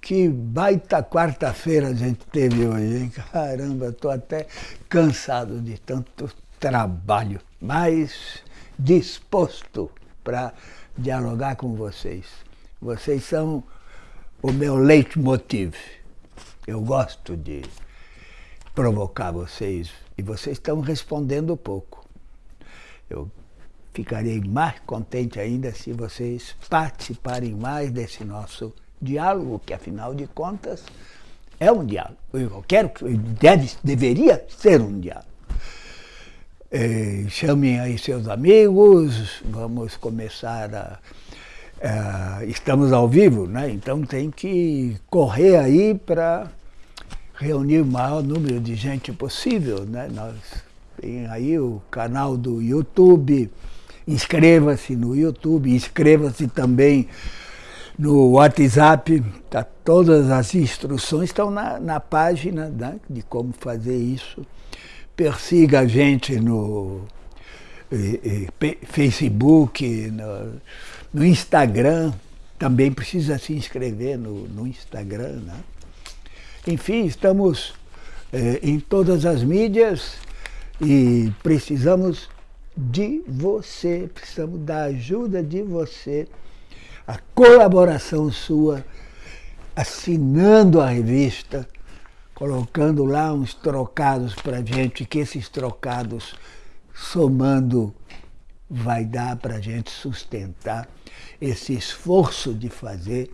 Que baita quarta-feira a gente teve hoje, hein? Caramba, estou até cansado de tanto trabalho, mas disposto para dialogar com vocês. Vocês são o meu leitmotiv. Eu gosto de provocar vocês e vocês estão respondendo pouco. Eu ficarei mais contente ainda se vocês participarem mais desse nosso diálogo, que afinal de contas é um diálogo. Eu quero, deve, deveria ser um diálogo. É, chamem aí seus amigos, vamos começar a, a, Estamos ao vivo, né? então tem que correr aí para reunir o maior número de gente possível. Né? Nós tem aí o canal do YouTube, inscreva-se no YouTube, inscreva-se também no WhatsApp, tá, todas as instruções estão na, na página né, de como fazer isso. Persiga a gente no eh, eh, Facebook, no, no, Instagram, também precisa se inscrever no, no Instagram. Né? Enfim, estamos eh, em todas as mídias e precisamos de você, precisamos da ajuda de você, a colaboração sua, assinando a revista, colocando lá uns trocados para gente, que esses trocados, somando, vai dar para gente sustentar esse esforço de fazer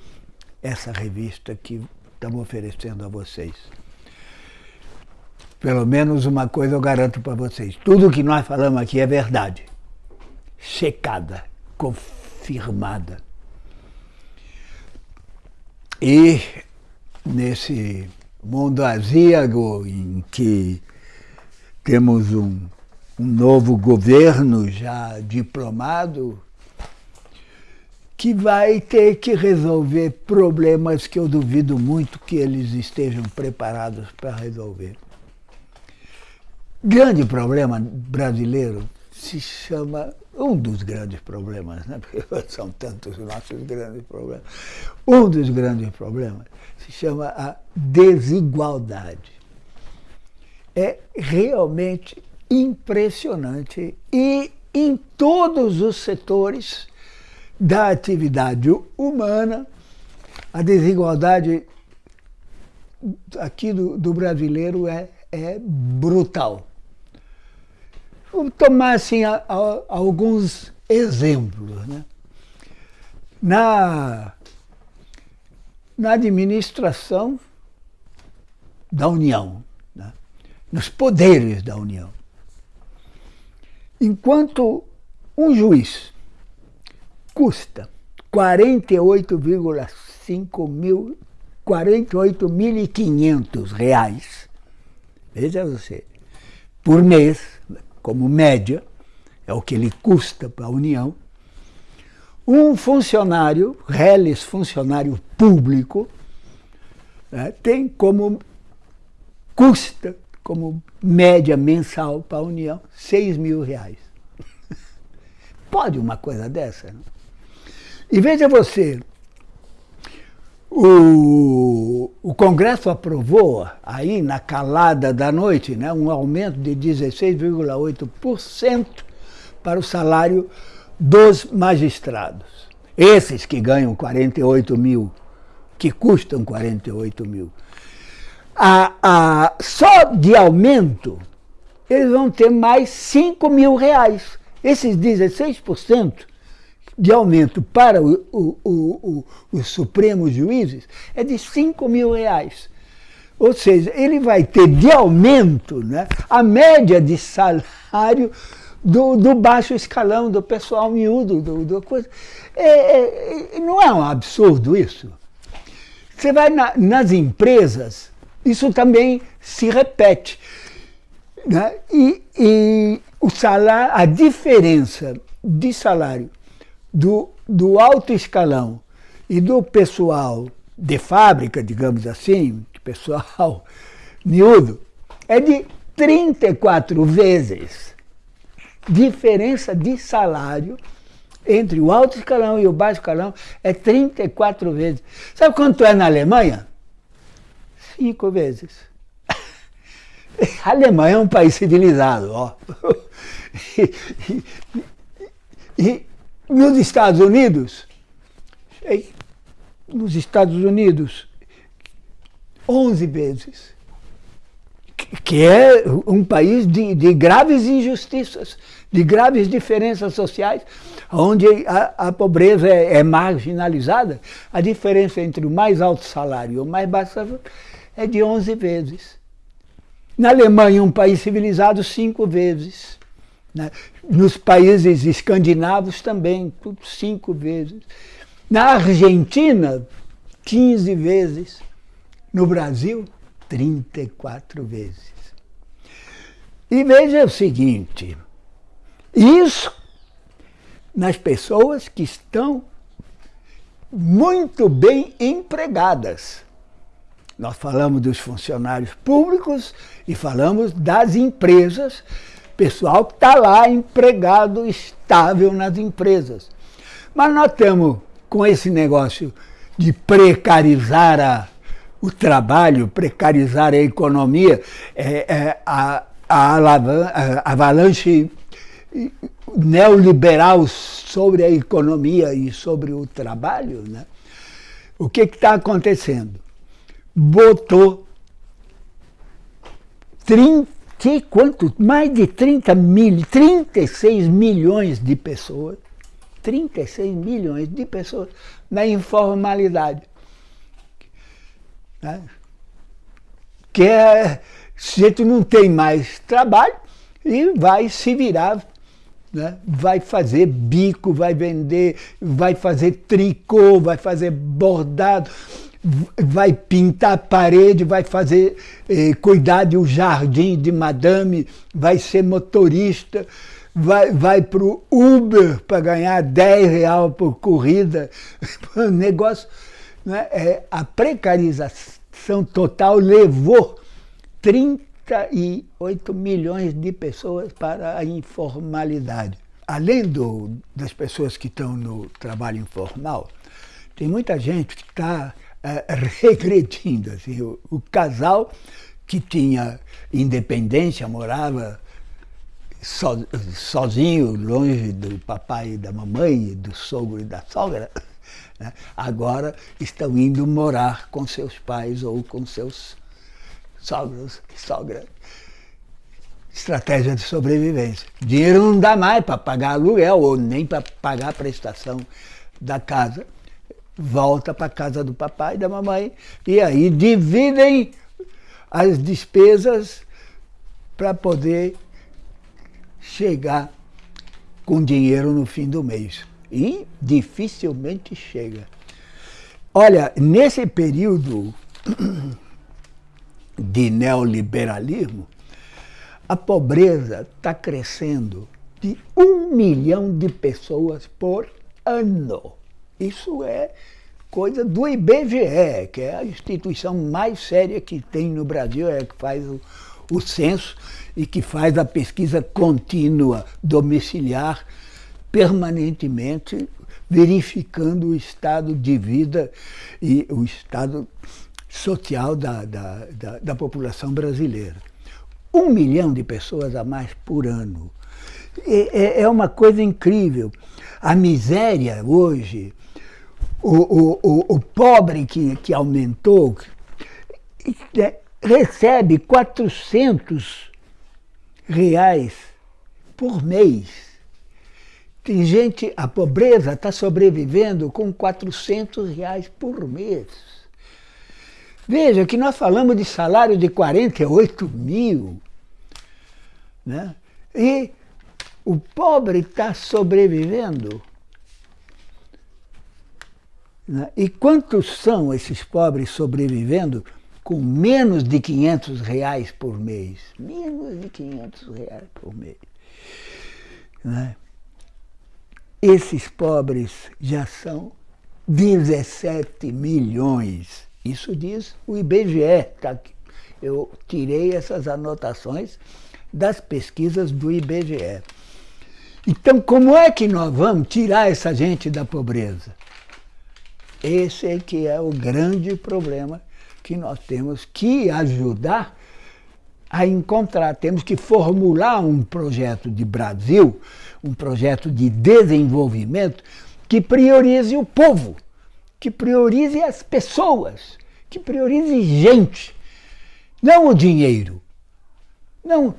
essa revista que estamos oferecendo a vocês. Pelo menos uma coisa eu garanto para vocês: tudo que nós falamos aqui é verdade. Checada, confirmada. E nesse mundo azíago em que temos um, um novo governo já diplomado, que vai ter que resolver problemas que eu duvido muito que eles estejam preparados para resolver. Grande problema brasileiro se chama, um dos grandes problemas, né? porque são tantos os nossos grandes problemas, um dos grandes problemas se chama a desigualdade. É realmente impressionante e em todos os setores da atividade humana, a desigualdade aqui do, do brasileiro é, é brutal. Vamos tomar assim, a, a, alguns exemplos. Né? Na, na administração da União, né? nos poderes da União. Enquanto um juiz custa 48,5 mil, 48.500 reais, veja você, por mês, como média, é o que ele custa para a União, um funcionário, reles funcionário público, né, tem como custa, como média mensal para a União, 6 mil reais. Pode uma coisa dessa? Não? E veja você, o, o Congresso aprovou, aí na calada da noite, né, um aumento de 16,8% para o salário dos magistrados. Esses que ganham 48 mil, que custam 48 mil. A, a, só de aumento, eles vão ter mais 5 mil reais. Esses 16% de aumento para o, o, o, os supremos juízes é de 5 mil reais. Ou seja, ele vai ter de aumento né, a média de salário do, do baixo escalão, do pessoal miúdo, do, do coisa. É, é, não é um absurdo isso? Você vai na, nas empresas, isso também se repete. Né? E, e o salário, a diferença de salário do, do alto escalão e do pessoal de fábrica, digamos assim, pessoal miúdo, é de 34 vezes diferença de salário entre o alto escalão e o baixo escalão é 34 vezes. Sabe quanto é na Alemanha? Cinco vezes. A Alemanha é um país civilizado, ó. E, e, e nos Estados Unidos, nos Estados Unidos, 11 vezes. Que é um país de, de graves injustiças, de graves diferenças sociais, onde a, a pobreza é, é, marginalizada, a diferença entre o mais alto salário e o mais baixo salário é de 11 vezes. Na Alemanha, um país civilizado, cinco vezes. Né? Nos países escandinavos também, cinco vezes. Na Argentina, 15 vezes. No Brasil, 34 vezes. E veja o seguinte, isso nas pessoas que estão muito bem empregadas. Nós falamos dos funcionários públicos e falamos das empresas, pessoal que está lá empregado estável nas empresas. Mas nós temos, com esse negócio de precarizar a, o trabalho, precarizar a economia, é, é, a, a, a avalanche neoliberal sobre a economia e sobre o trabalho, né? o que está acontecendo? botou 30, quanto? Mais de 30 mil, 36 milhões de pessoas, 36 milhões de pessoas na informalidade. Né? Que é, a gente não tem mais trabalho, e vai se virar né? vai fazer bico, vai vender, vai fazer tricô, vai fazer bordado, vai pintar a parede, vai fazer, eh, cuidar do jardim de madame, vai ser motorista, vai, vai para o Uber para ganhar 10 reais por corrida. O negócio, né, é, a precarização total levou 38 milhões de pessoas para a informalidade. Além do, das pessoas que estão no trabalho informal, tem muita gente que está regredindo. Assim, o, o, casal que tinha independência, morava so, sozinho, longe do papai e da mamãe, do sogro e da sogra, né? agora estão indo morar com seus pais ou com seus sogros e sogra. Estratégia de sobrevivência. Dinheiro não dá mais para pagar aluguel ou nem para pagar a prestação da casa volta para casa do papai e da mamãe, e aí dividem as despesas para poder chegar com dinheiro no fim do mês. E dificilmente chega. Olha, nesse período de neoliberalismo, a pobreza está crescendo de um milhão de pessoas por ano. Isso é coisa do IBGE, que é a instituição mais séria que tem no Brasil, é que faz o, o censo e que faz a pesquisa contínua, domiciliar, permanentemente, verificando o estado de vida e o estado social da, da, da, da população brasileira. Um milhão de pessoas a mais por ano. É, é uma coisa incrível. A miséria hoje o, o, o, pobre que, que aumentou é, recebe 400 reais por mês. Tem gente, a pobreza está sobrevivendo com 400 reais por mês. Veja que nós falamos de salário de 48 mil. Né? E o pobre está sobrevivendo? E quantos são esses pobres sobrevivendo com menos de 500 reais por mês? Menos de 500 reais por mês. Né? Esses pobres já são 17 milhões. Isso diz o IBGE. Tá Eu tirei essas anotações das pesquisas do IBGE. Então, como é que nós vamos tirar essa gente da pobreza? Esse é que é o grande problema que nós temos que ajudar a encontrar. Temos que formular um projeto de Brasil, um projeto de desenvolvimento que priorize o povo, que priorize as pessoas, que priorize gente, não o dinheiro, não,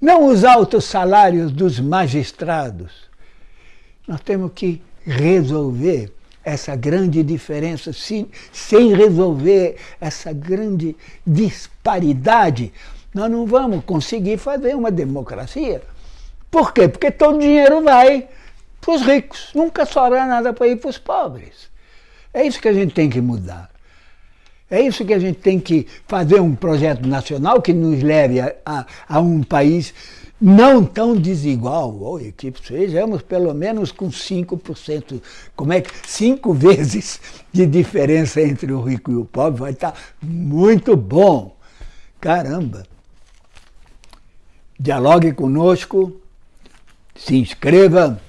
não os altos salários dos magistrados. Nós temos que resolver essa grande diferença, sem, sem resolver essa grande disparidade, nós não vamos conseguir fazer uma democracia. Por quê? Porque todo o dinheiro vai para os ricos, nunca sobra nada para ir para os pobres. É isso que a gente tem que mudar. É isso que a gente tem que fazer um projeto nacional que nos leve a, a, a um país não tão desigual, ou que sejamos pelo menos com 5%, como é que cinco vezes de diferença entre o rico e o pobre vai estar muito bom. Caramba! Dialogue conosco, se inscreva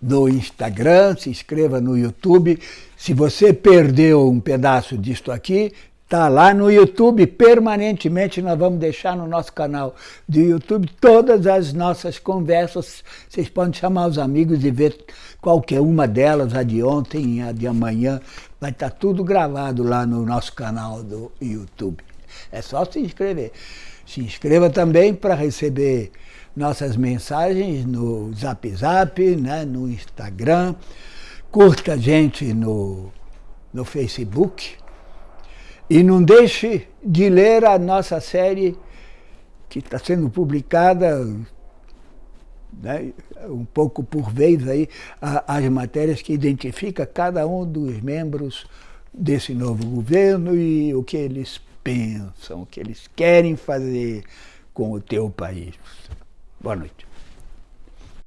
no Instagram, se inscreva no YouTube. Se você perdeu um pedaço disto aqui, Está lá no YouTube, permanentemente nós vamos deixar no nosso canal do YouTube todas as nossas conversas. Vocês podem chamar os amigos e ver qualquer uma delas, a de ontem, a de amanhã. Vai estar tá tudo gravado lá no nosso canal do YouTube. É só se inscrever. Se inscreva também para receber nossas mensagens no Zap Zap, né, no Instagram. Curta a gente no, no Facebook e não deixe de ler a nossa série que está sendo publicada né, um pouco por vez aí, as matérias que identifica cada um dos membros desse novo governo e o que eles pensam, o que eles querem fazer com o teu país. Boa noite.